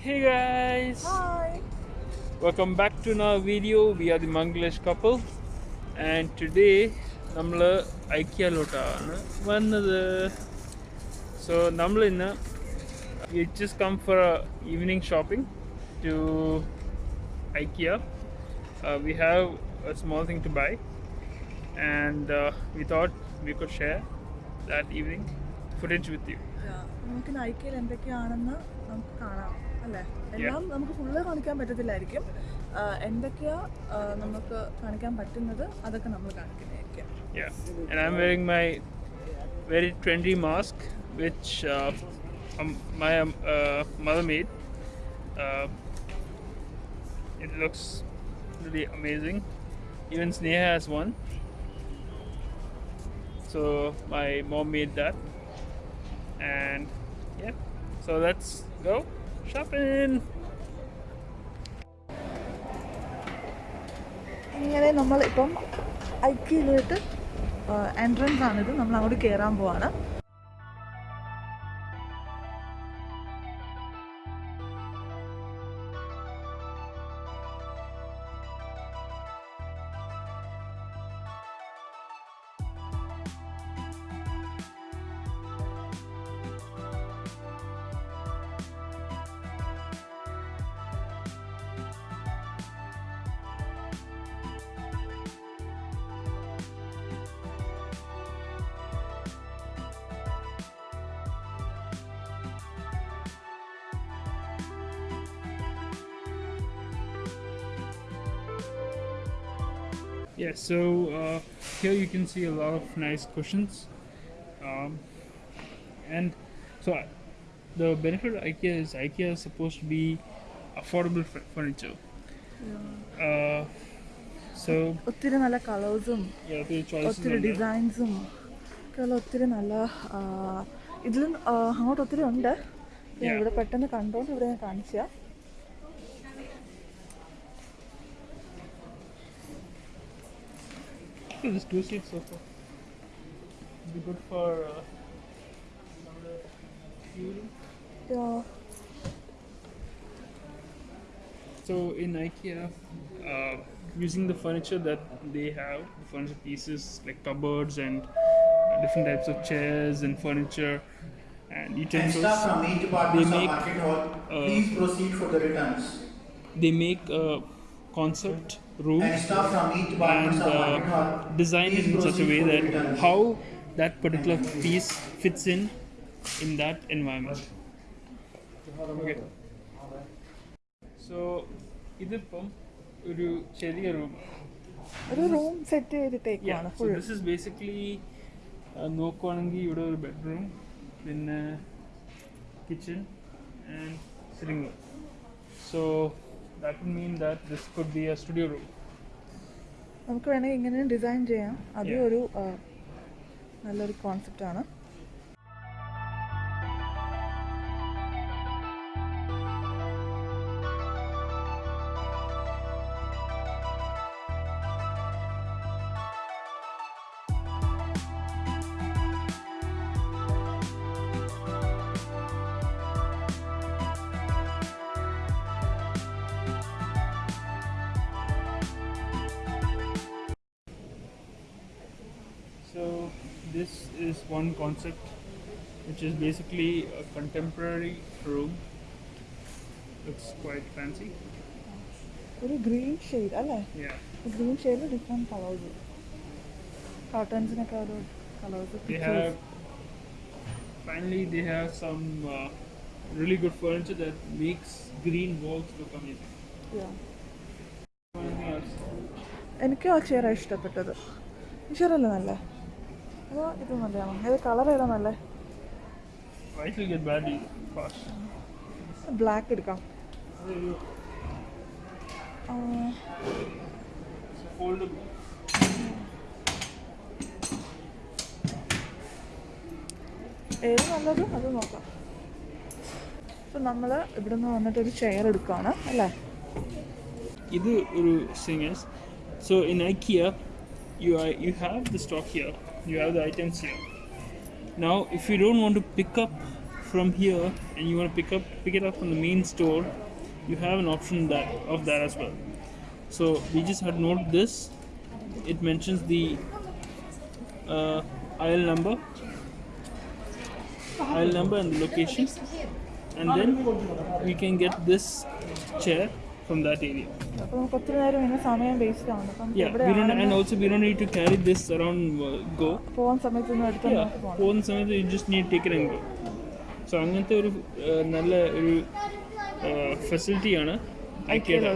Hey guys! Hi. Welcome back to our video. We are the Mangalish couple and today നമ്മൾ ഐക്യയിലോട്ടാണ് വന്നത് so നമ്മൾ ഇന്ന് we just come for evening shopping to ഐക്യ we have A small thing to by and we thought we could share that evening footage with you Yeah, നമുക്ക് നൈക്കയിൽ എന്തൊക്കെയാണെന്ന് നമുക്ക് കാണാം അല്ലേ എല്ലാം നമുക്ക് ഫുള്ള് കാണിക്കാൻ പറ്റത്തില്ലായിരിക്കും ആ, എന്തൊക്കെയാ ആ, നമുക്ക് കാണിക്കാൻ പറ്റുന്നത് അതൊക്കെ നമ്മൾ കാണിക്കുന്നതായിരിക്കും Yeah, and I'm wearing my very trendy mask, which uh, um, my um, uh, mother made. Uh, it looks really amazing. Even Sneha has one. So my mom made that, and yeah. So let's go Shopping. ഇങ്ങനെ നമ്മൾ ഇപ്പം ഐക്യയിലോട്ട് entrance ആണിത് നമ്മൾ അങ്ങോട്ട് കയറാൻ പോവാണ് Yeah, so uh, here you can see a lot of nice cushions, um, and so I, the benefit of IKEA is IKEA is supposed to be affordable furniture. Uh, so ഒത്തിരി നല്ല കളേഴ്സും ഒത്തിരി. ഡിസൈൻസും ഒക്കെയുള്ള ഒത്തിരി നല്ല ഇതിലും അങ്ങോട്ട് ഒത്തിരി ഉണ്ട്. ഇവിടെ പെട്ടെന്ന് കണ്ടോണ്ട് ഇവിടെ ഞാൻ കാണിച്ച Look at this two seat sofa. Be good for. Uh, fuel. So in IKEA, uh, using the furniture that they have, the furniture pieces like cupboards and uh, different types of chairs and furniture and And utensils, staff from each department They of make, Market Hall, uh, please proceed for the returns. they make a concept room And stuff from each and uh, design it in such a way that how that particular piece fits in in that environment. Okay. So ഇതിപ്പം ഒരു ചെറിയ room ഒരു room set ചെയ്തിട്ടേക്കാണ് this full this is basically നോക്കുവാണെങ്കിൽ ഇവിടെ ഒരു bedroom പിന്നെ kitchen and sitting room so that would mean that this could be a studio room നമുക്ക് വേണമെങ്കിൽ ഇങ്ങനെ ഡിസൈൻ ചെയ്യാം അതും ഒരു നല്ലൊരു കോൺസെപ്റ്റാണ് this is one concept which is basically a contemporary room. Looks quite fancy. ഒരു ഗ്രീൻ ഷെയ്ഡ് അല്ലേ Yeah. ഗ്രീൻ ഷെയ്ഡിൽ ഡിഫറെൻറ്റ് കളേഴ്സ് കർട്ടൻസിനൊക്കെ ഓരോ colours They have finally they have some uh, really good furniture that makes green walls look amazing. Anything else? എനിക്ക് ആ ചെയറാണ് ഇഷ്ടപ്പെട്ടത് ഈ ചെയറല്ലേ നല്ലേ അതോ ഇത് നല്ലതാണോ ഏത് കളർ ഏതാ നല്ലേ? ബ്ലാക്ക് എടുക്കാം. ഏത് നല്ലത്? അത് നോക്കാം. അപ്പം നമ്മൾ ഇവിടെ നിന്ന് വന്നിട്ട് ഒരു ചെയർ എടുക്കുകയാണ് അല്ലേ? ഇത് ഒരു singers so in IKEA you are you have the stock here you have the items here now if you don't want to pick up from here and you want to pick up pick it up from the main store, you have an option that of that as well. So we just had note this. It mentions the uh, aisle number, aisle number and the location, and then we can get this chair from that area. Yeah, we don't, and also we don't need to carry this around uh, go. Yeah, phone സമയത്ത് you just need to take it and go. So I'm so അങ്ങനത്തെ ഒരു നല്ല ഒരു ഫെസിലിറ്റിയാണ് ഐക്യത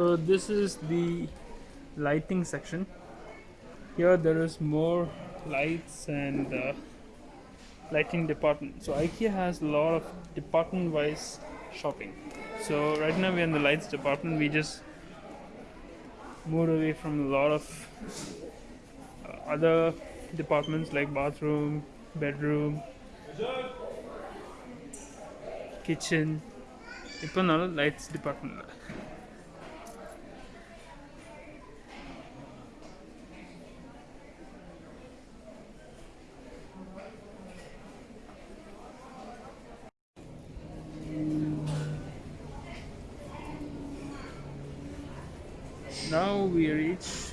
so this is the lighting section. Here there is more lights and uh, lighting department. So ikea has a lot of department wise shopping. So right now we're in the lights department. We just moved away from a lot of uh, other departments like bathroom bedroom kitchen. இப்போ நல்ல lights now we reach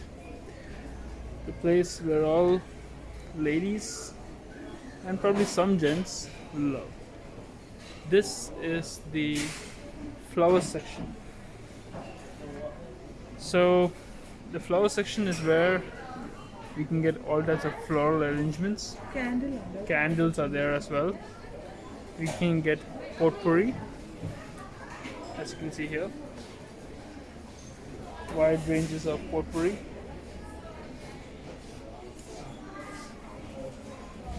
the place where all ladies and probably some gents love. This is the flower section. So the flower section is where we can get all types of floral arrangements. Candle. Candles are there as well. We can get potpourri, as you can see here. Wide ranges of potpourri.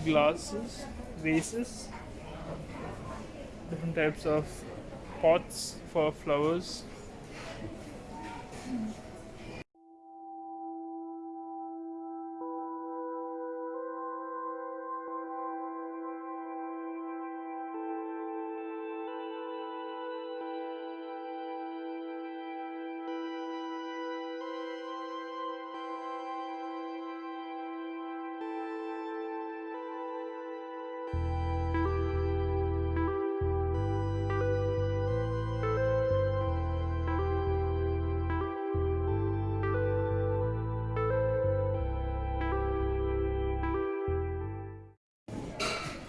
Glasses, vases, different types of pots for flowers.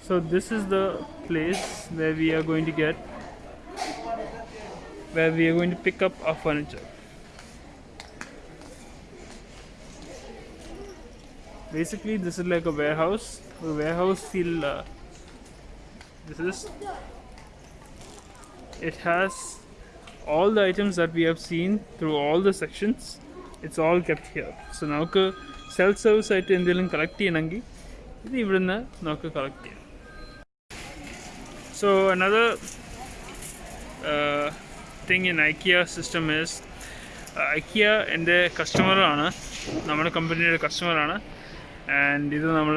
So this is the place where we are going to get where we are going to pick up our furniture. Basically, this is like a warehouse. A warehouse feel. Uh, this is. It has all the items that we have seen through all the sections. It's all kept here. So നമുക്ക് self service ആയിട്ട് എന്തെങ്കിലും collect ചെയ്യണമെങ്കിൽ ഇത് ഇവിടുന്ന് നമുക്ക് collect ചെയ്യാം So another uh, thing in IKEA system is uh, IKEA എൻ്റെ കസ്റ്റമറാണ് നമ്മുടെ കമ്പനിയുടെ കസ്റ്റമറാണ് ആൻഡ് ഇത് നമ്മൾ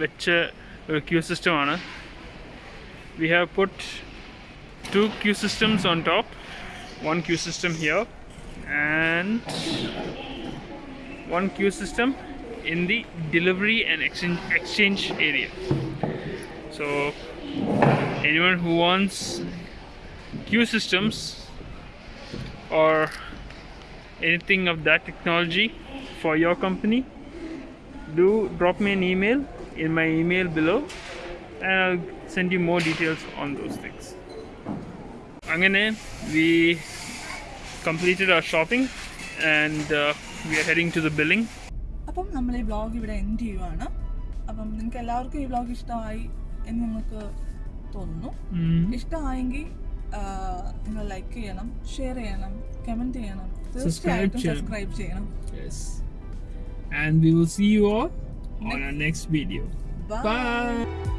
വെച്ച ഒരു ക്യൂ സിസ്റ്റമാണ് we have put to Q systems on top one Q system here and one queue system in the delivery and exchange, exchange area. So, anyone who wants queue systems or anything of that technology for your company, do drop me an email in my email below and I'll send you more details on those things. Angane, we completed our shopping and uh, we are heading to the billing. അപ്പം നമ്മൾ ഈ vlog ഇവിടെ end ചെയ്യുവാണ് അപ്പം നിങ്ങൾക്ക് എല്ലാവർക്കും ഈ vlog ഇഷ്ടമായി എന്ന് നിങ്ങൾക്ക് തോന്നുന്നു ഇഷ്ടമായെങ്കിൽ നിങ്ങൾ ലൈക്ക് ചെയ്യണം ഷെയർ ചെയ്യണം കമന്റ് ചെയ്യണം തീർച്ചയായിട്ടും സബ്സ്ക്രൈബ് ചെയ്യണം. And we will see you all on our next video. Bye. Bye.